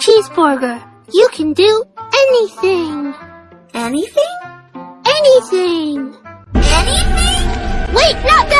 cheeseburger. You can do anything. Anything? Anything. Anything? Wait, not that!